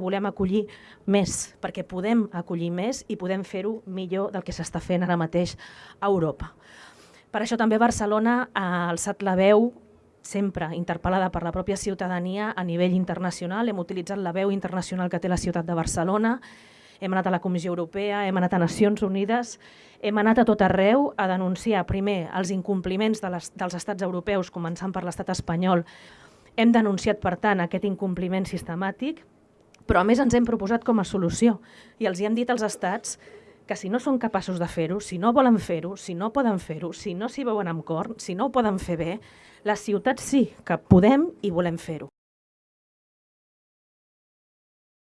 volem acollir més, perquè podem acollir més i podem fer-ho millor del que s'està fent ara mateix a Europa. Per això també Barcelona ha alçat la veu sempre interpel·lada per la pròpia ciutadania a nivell internacional. Hem utilitzat la veu internacional que té la ciutat de Barcelona, hem anat a la Comissió Europea, hem anat a Nacions Unides, hem anat a tot arreu a denunciar primer els incompliments de les, dels estats europeus, començant per l'estat espanyol. Hem denunciat, per tant, aquest incompliment sistemàtic, però a més ens hem proposat com a solució i els hi hem dit als estats que si no són capaços de fer-ho, si no volen fer-ho, si no poden fer-ho, si no s'hi veuen amb cor, si no ho poden fer bé, les ciutats sí que podem i volem fer-ho.